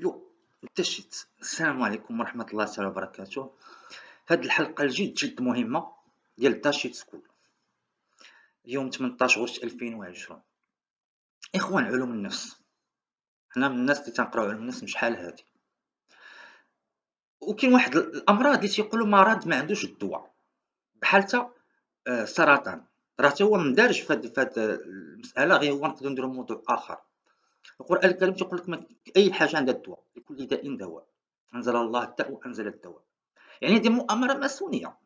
يو تشيت السلام عليكم ورحمة الله تعالى وبركاته. هاد الحلقة الجد جد مهمة ديال داشيت school. اليوم 18 غشت 2020 إخوان علوم النفس. حنا من الناس اللي تنقراو علوم النفس شحال هادي. وكاين واحد الأمراض اللي تيقولوا مرض ما عندوش الدواء. بحال تا آه، راه تا هو مندارج في هاد المسألة غير هو نقدرو نديرو موضوع آخر. القرآن الكريم تيقول لك أي حاجة عندها الدواء لكل داء دواء. أنزل الله الداء وأنزل الدواء. يعني هذه مؤامرة ماسونية.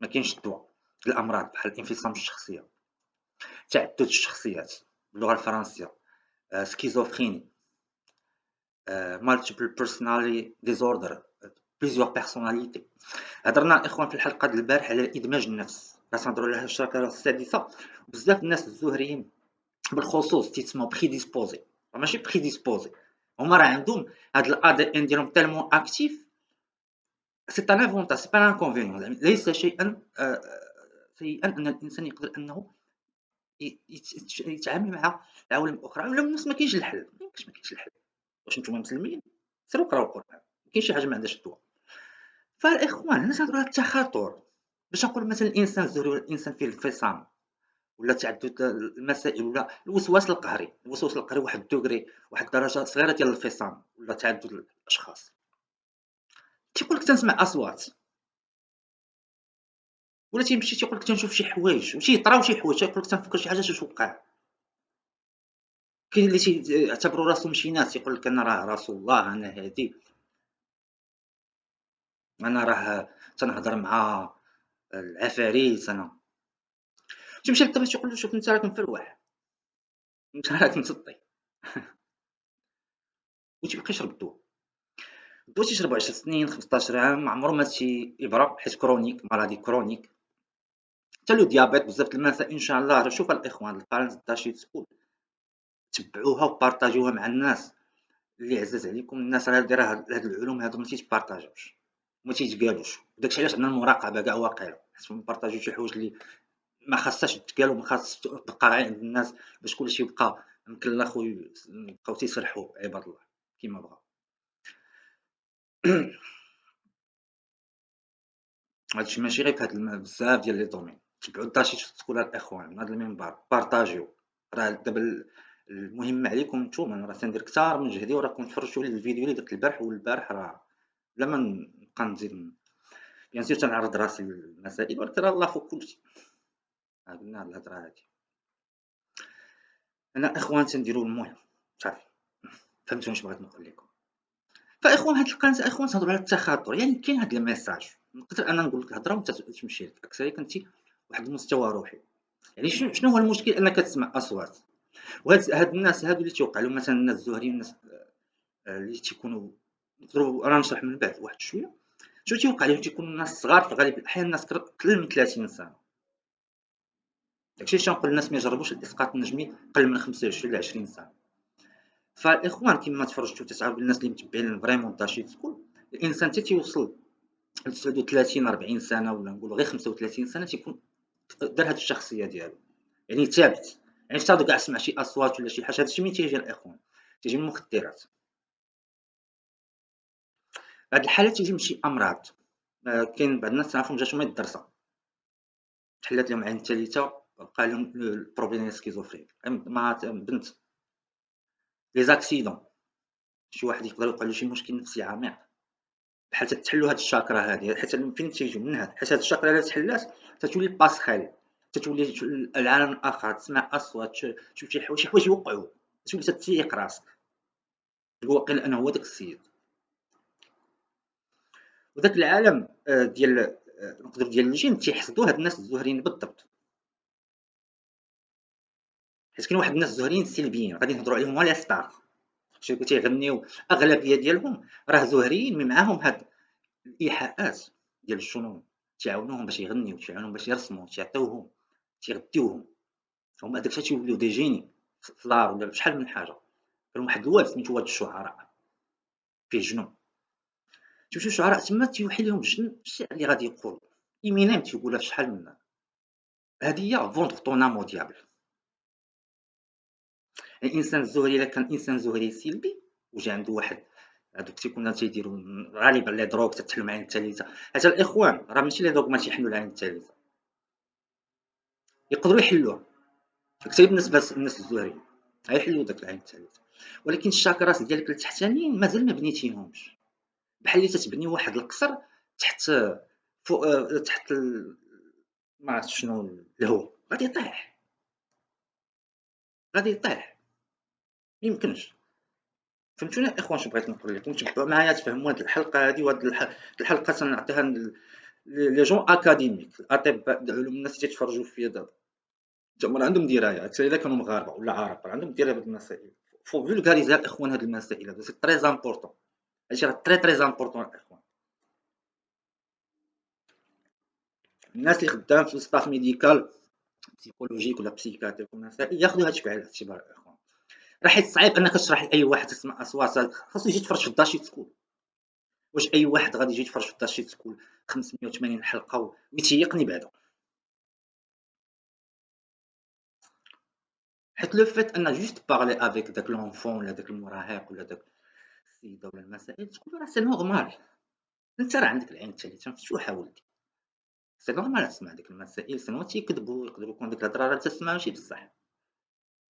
ما كاينش الدواء. الأمراض بحال الانفصام الشخصية تعدد الشخصيات باللغة الفرنسية schizophrénie multiple personality disorder plusieurs personnalités هضرنا الاخوان في الحلقة ديال البارح على إدماج النفس. راه تنهضروا على الشاكرا السادسة. بزاف الناس الزهريين بالخصوص تيتسموا prédisposés ماشي prédisposés هما راه عندهم هاد ال ADN ديالهم tellement actif c'est un avantage c'est pas un inconvénient ليس شيئا سيئا أن الإنسان يقدر أنه يتعامل مع العوالم الأخرى. ولا الناس ما كاينش الحل. ما كاينش الحل. واش نتوما مسلمين؟ سيروا قراو القرآن. ما كاينش شي حاجة ما عندهاش الدواء. فالإخوان الناس هضروا على التخاطر باش نقول مثلا الإنسان الزهري ولا الإنسان فيه الانفصام ولا تعدد المسائل ولا الوسواس القهري الوسواس القهري واحد الدوغري واحد الدرجة صغيرة ديال الانفصام ولا تعدد الأشخاص. تيقول لك تنسمع أصوات. ولا تيمشي تيقول لك تنشوف شي حوايج وشي يطراو شي حوايج تيقول لك تنفكر شي حاجة توقع كاين اللي تيعتبروا راسهم شي ناس يقول لك أنا راه رسول الله أنا هادي. أنا راه تنهضر مع العفاريت أنا تمشي للطبيب تقول له شوف انت راك مفلوح انت راك مسطي وتيبقى يشرب الدواء. الدواء تيشربو 10 سنين 15 عام عمرو ما تيبرا حيت chronique مرضي chronique. حتى le diabète بزاف د المسائل إن شاء الله شوف الإخوان البارنت تاع تقول تبعوها وبارطاجيوها مع الناس. اللي عزاز عليكم الناس راه دايره هاد العلوم هادو ما تيتبارطاجوش. ما تيتقالوش. داكشي علاش عندنا المراقبة كاع واقيلا حيت نبارطاجيو شي حوايج اللي ما خاصهاش تقال وما خاص تبقى عند الناس باش كلشي يبقى مكلخ ويبقاو تيسرحوا عباد الله كيما بغا. هادشي ماشي غير في هاد بزاف ديال لي دومين. تبعوا الداشي تقول الإخوان من هاد المنبر بارطاجيو. راه دابا المهم عليكم نتوما راه تندير كثار من جهدي وراكم تفرجتوا لي الفيديو اللي درت البارح والبارح راه بلا ما نبقى نزيد bien sûr تنعرض راسي للمسائل ولكن راه الله فوق كلشي قلنا الهضرة هادي. أنا إخوان تنديروا المهم صافي. فهمتوا واش بغيت نقول لكم. فإخوان هاد القناة إخوان تهضروا على التخاطر. يعني كاين هاد ال message نقدر أنا نقول لك هضرة وأنت تمشي لك. أكثر انت واحد المستوى روحي. يعني شنو هو المشكل؟ أنك تسمع أصوات. وهاد هاد الناس هادو اللي توقع لهم مثلا الناس الزهريين الناس آه، اللي تيكونوا نقدروا أنا نشرح من بعد واحد شوية. شنو تيوقع لهم؟ تيكونوا ناس صغار في غالب الاحيان الناس قل من 30 سنة. داكشي علاش تنقول الناس ما يجربوش الاسقاط النجمي قل من 25 ل 20 سنه فالاخوان كما تفرجتوا تسعه الناس اللي متبعين فريمون داشي تكون الانسان حتى ل 39 40 سنه ولا نقولوا غير 35 سنه تيكون دار هاد الشخصيه ديالو يعني ثابت يعني حتى كاع سمع شي اصوات ولا شي حاجة هادشي من تيجي الاخوان تيجي من المخدرات هاد الحالات تيجي من شي امراض كاين بعض الناس تعرفهم جاتهم الدروك تحلات لهم عين ثالثه بقى لهم ال problème schizophrène مع بنت. les accidents شي واحد يقدر يوقع له شي مشكل نفسي عميق بحال تحلوا هاد الشاكرا هادي. حيت فين تيجيو من هاد. حيت هاد الشاكرا الا تحلات تتولي باسخيل تتولي العالم الآخر. تسمع أصوات تشوف شي حوايج شي حوايج يوقعوا تولي تتيق راسك. تقول واقيلا أنا هو داك السيد. وداك العالم آه، ديال آه، نقدر ديال الجن تيحسدوا هاد الناس الزهرين بالضبط. حيت كاين واحد الناس زهريين سلبيين غادي نهضروا عليهم هما ستار شي تيغنيو اغلبيه ديالهم راه زهريين مي معاهم هاد الايحاءات ديال الشنون تيعاونوهم باش يغنيو تيعاونوهم باش يرسموا تيعطيوهم تيغديوهم هما داك الشيء تيوليو دي جيني فلار ولا شحال من حاجة كان واحد الواد سميتو واد الشعراء فيه جنون شوف الشعراء تما تيوحي لهم الجن الشعر اللي غادي يقول ايمينيم تيقولها في شحال من هي فوندغ طون امو ديابل الإنسان الزهري إلا كان إنسان زهري سلبي وجا عنده واحد هادوك تيكونوا تيديروا غالبا لي دروك تتحلوا مع العين الثالثه حتى الإخوان راه ماشي لي دوغ ما تيحلوا العين الثالثه يقدروا يحلوها. كثير بالنسبة للناس الزهريين غيحلوا داك العين الثالثه ولكن الشاكرات ديالك التحتانيين مازال ما بنيتيهمش. بحال اللي تتبني واحد القصر تحت فوق تحت ال... ما عرفت شنو الهو غادي يطيح. غادي يطيح. ميمكنش فهمتوني الاخوان شنو؟ بغيت نقول لكم؟ تبعوا معايا تفهموا هذه الحلقة هذه وهذه الحلقة تنعطيها les gens académiques الاطباء العلوم الناس اللي تيتفرجوا فيا دابا زعما عندهم درايه أكثر إذا كانوا مغاربة ولا عرب عندهم درايه بهذه المسائل faut vulgariser الاخوان هذه المسائل هذا c'est très important هادشي راه très très important الاخوان الناس اللي خدام في ال staff médical psychologique ولا psychiatrique ومسائل ياخذوا هادشي بعين الاعتبار الاخوان راه حيت صعيب انك تشرح لأي واحد تسمع أصوات. خاصو يجي يتفرج في الداشي school واش أي واحد غادي يجي يتفرج في الداشي school 580 حلقة ويتيقني بعدا. حيت le fait أن juste parler avec داك l'enfant ولا داك المراهق ولا داك السيدة ولا المسائل تقول راه c'est normal. أنت راه عندك العين الثالثه مفتوحه ولدي؟ c'est normal تسمع ديك المسائل sinon تيكذبوا يقدروا يكون ديك الهضرة راه تسمع ماشي بصح.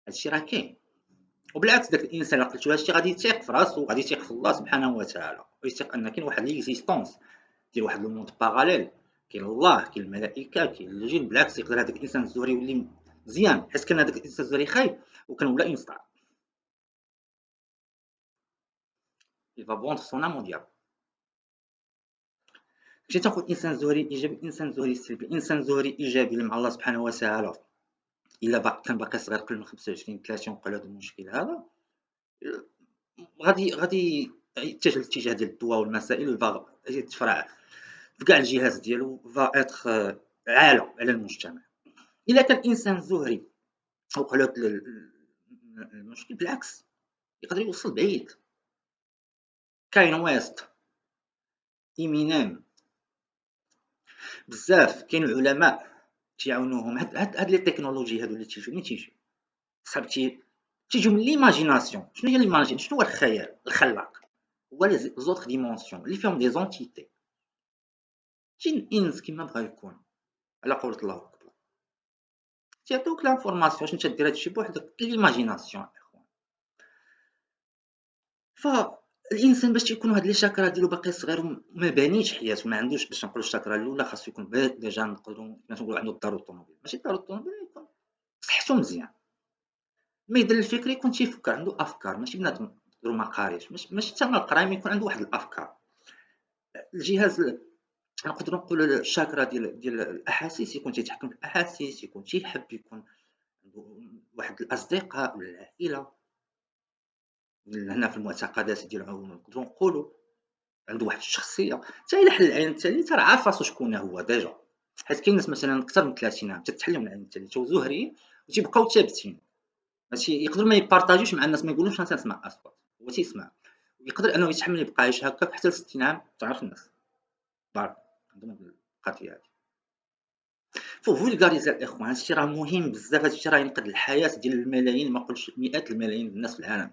هادشي راه كاين. وبالعكس داك الإنسان اللي قلتو هادشي غادي يثيق في راسو غادي يثيق في الله سبحانه وتعالى. ويثيق أن كاين واحد l'existence ديال واحد ال monde parallèle كاين الله كاين الملائكة كاين الجن بالعكس يقدر هذاك الإنسان الزهري يولي مزيان حيت كان هذاك الإنسان الزهري خايب وكان ولا ينصدع il va vendre son âme au diable. مشيت تاخذ إنسان زهري إيجابي إنسان زهري سلبي إنسان زهري إيجابي مع الله سبحانه وتعالى. إلا كان باقي صغير قبل من 25 30 وقع هذا المشكل هذا. غادي غادي يتجه الاتجاه ديال الدواء والمسائل ويبغى يتفرع في كاع الجهاز ديالو فا إتخ عالة على المجتمع. إلا كان إنسان زهري وقع له المشكل بالعكس يقدر يوصل بعيد. كاين ويست ايمينيم بزاف كاين العلماء تيعاونوهم هاد هاد les technologies هادو اللي تيجيو منين تيجيو صحاب تي تيجيو من l'imagination شنو هي l'imagination شنو هو الخيال الخلاق هو les autres dimensions اللي فيهم des entités تجي الانس كيما بغا يكون على قولة الله اكبر تيعطيوك لانفورماسيون باش نتا دير هادشي بوحدك ليماجيناسيون اخوان ف الإنسان باش تيكون هاد لي شاكرا ديالو باقي صغير وما بانيش حياته ما عندوش باش نقولوا الشاكرا الأولى خاصو يكون ديجا نقدروا نقولوا عنده الدار والطوموبيل ماشي الدار والطوموبيل يكون صحته مزيان. ما يدير الفكر يكون تيفكر عنده أفكار ماشي بنادم نقولوا ما قاريش ماشي حتى ما يكون عنده واحد الأفكار. الجهاز نقدروا نقولوا الشاكرا ديال ديال الأحاسيس يكون تيتحكم في الأحاسيس يكون تيحب يكون عنده واحد الأصدقاء ولا العائلة. هنا في المعتقدات ديالهم نقدروا نقولوا عنده واحد الشخصية حتى إلا حل العين الثالثه راه عارف راسو شكون هو ديجا. حيت كاين ناس مثلا أكثر من 30 عام تتحلم العين الثالثه وزهريين وتيبقاو ثابتين. ماشي يقدر ما يبارطاجيوش مع الناس ما يقولوش أنا تنسمع اصوات هو تيسمع. يقدر أنه يتحمل يبقى عايش هكاك حتى ل 60 عام تعرف الناس. par عندهم القضية هذه vulgariser الإخوان هادشي راه مهم بزاف. هادشي راه ينقذ الحياة ديال الملايين ما نقولش مئات الملايين الناس في العالم.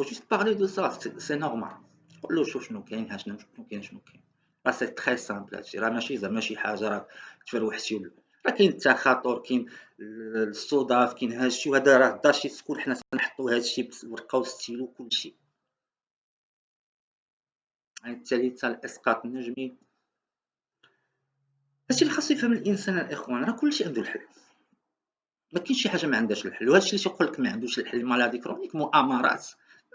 Faut juste parler de ça c'est normal. قول له شوف شنو كاين ها شنو كاين شنو كاين راه c'est très simple هادشي راه ماشي زعما شي حاجة راه تفروحتي ولا راه كاين التخاطر كاين الصداف كاين هادشي وهذا راه دار شي سكول حنا تنحطو هادشي بالورقه والستيلو كلشي يعني الثالثه الاسقاط النجمي هادشي اللي خاصو يفهم الانسان الاخوان راه كلشي عنده الحل. ما كاينش شي حاجة ما عندهاش الحل. وهادشي اللي تيقول لك ما عندوش الحل مالادي كرونيك مؤامرات.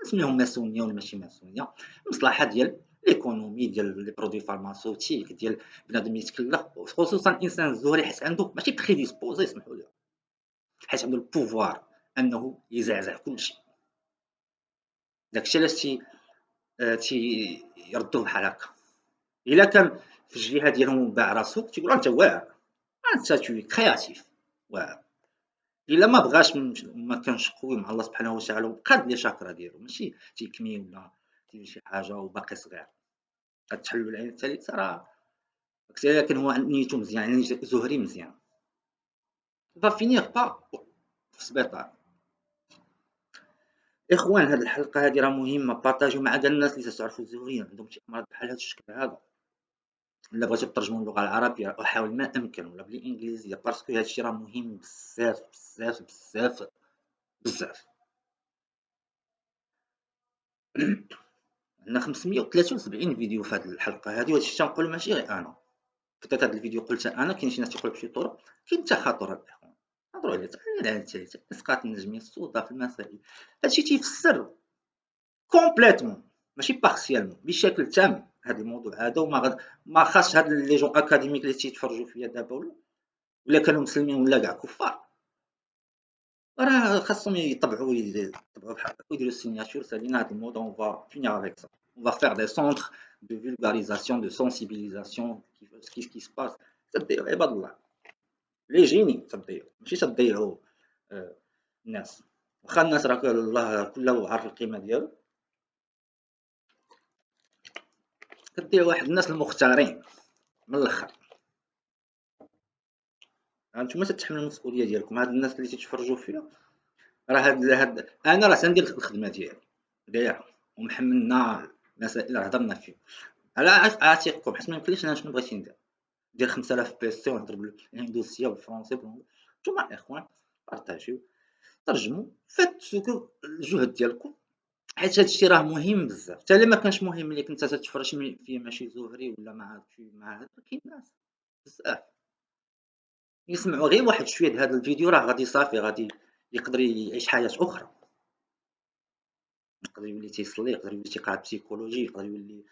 نسميهم ماسونية ولا ماشي ماسونية مصلحة ديال l'économie ديال les produits pharmaceutiques ديال بنادم يتكلف خصوصا الانسان الزهري حيت عنده ماشي prédisposé يسمحوا لي حيت عنده ال pouvoir أنه يزعزع كلشي داكشي علاش تي آه، تي يردوه بحال هكا. إلا كان في الجهة ديالهم باع راسو تيقول أنت واعر أنت tout créatif واعر. إلا ما بغاش ما كانش قوي مع الله سبحانه وتعالى وبقى les chakras ديالو ماشي تيكمي ولا تيدير شي حاجة وباقي صغير. غتحلو العين الثالثه راه لكن هو نيتو مزيان يعني زهري مزيان. va finir pas في السبيطار إخوان هاد الحلقة هادي راه مهمة بارطاجيو مع الناس اللي تعرفوا الزهريين عندهم شي أمراض بحال هاد الشكل هذا. إلا بغيتو ترجموا اللغة العربية أحاول ما أمكن ولا بالانجليزيه parce que هادشي راه مهم بزاف بزاف بزاف بزاف. عندنا 573 فيديو في هذه الحلقة. هذه وهادشي تنقول ماشي غير أنا. كتبت هذا الفيديو قلت أنا كاين شي ناس تيقولوا بشي طرق كاين تخاطر الأخوان. نهضروا عليه على الثالثه اسقاط النجميه السوداء في المسائل. هادشي تيفسر complètement ماشي partiellement بشكل تام. هذا الموضوع هذا وما غد ما خاصش هاد les gens académiques اللي تيتفرجوا فيا دابا ولا ولا كانوا مسلمين ولا كاع كفار. راه خاصهم يطبعوا يطبعوا بحال هكا ويديروا السيناتور سالينا. هاد الموضوع اون فا فينيغ افيك سا اون فا فيغ دي سونتر دو فولغاريزاسيون دو سونسيبيليزاسيون كيف كي سباس تضيعوا عباد الله لي جيني تضيعوا ماشي تضيعوا آه الناس واخا الناس راه الله كله عارف القيمه ديالو كدير واحد الناس المختارين من الآخر. هانتوما تتحملوا المسؤولية ديالكم. هاد الناس اللي تيتفرجوا فيا راه هاد هاد أنا راه تندير الخدمة ديالي. داير. ومحملنا مسائل هضرنا فيه على عاتقكم حيت ما يمكنليش أنا شنو بغيت ندير. ندير 5000 PC ونهضر بالهندوسيه والفرونسي نتوما الاخوان بارطاجيو. ترجموا فاتوا الجهد ديالكم. حيت هادشي راه مهم بزاف. حتى الا ما كانش مهم ليك انت تتفرج فيه ماشي زهري ولا مع مع هذا كاين ناس بزاف. يسمعوا غير واحد شوية د هذا الفيديو راه غادي صافي غادي يقدر يعيش حياة أخرى. يقدر يولي تيصلي يقدر يولي تيقرأ psychologie يقدر يولي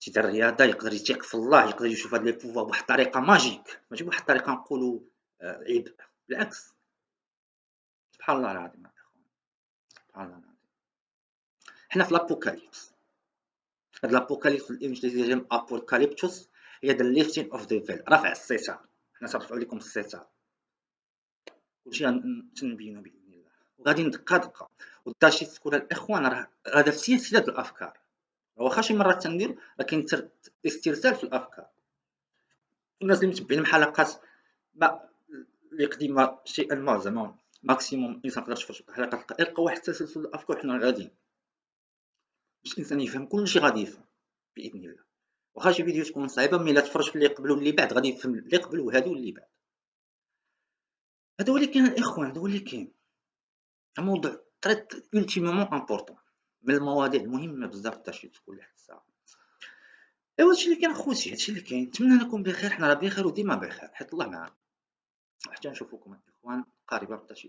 تيدير الرياضه يقدر يثيق في الله يقدر يشوف هاد les pouvoirs بواحد الطريقة magique. ماشي بواحد الطريقة نقولوا آه، عيب. بالعكس. سبحان الله العظيم سبحان الله العظيم. حنا في l'apocalypse هاد l'apocalypse بالانجليزيه ديال أبوكاليبتوس هي the lifting of the veil رفع الستار حنا ترفعوا لكم الستار كلشي تنبينو بإذن الله. وغادي ندقه دقه وداشي تكون الإخوان راه هذا في سلسلة الأفكار. واخا شي مرات تندير لكن استرسال في الأفكار. الناس اللي متبعين حلقات ما اللي قديمة شيئا ما زعما maximum الانسان يقدر يشوف حلقات يلقى واحد تسلسل الأفكار حنا غاديين. باش الانسان يفهم كلشي غادي يفهم بإذن الله. واخا شي فيديو تكون صعيبة ملي تفرج في اللي قبل واللي بعد غادي يفهم اللي قبل وهادو واللي بعد. هذا اللي كاين الاخوان هذا اللي كاين. الموضوع très ultimement important من المواضيع المهمة بزاف تاع تكون لواحد الساعة ايوا هادشي اللي كاين خوتي هادشي اللي كاين. نتمنى أنكم بخير حنا راه بخير وديما بخير. حيت الله معنا حتى نشوفكم الاخوان قريبا في تاشي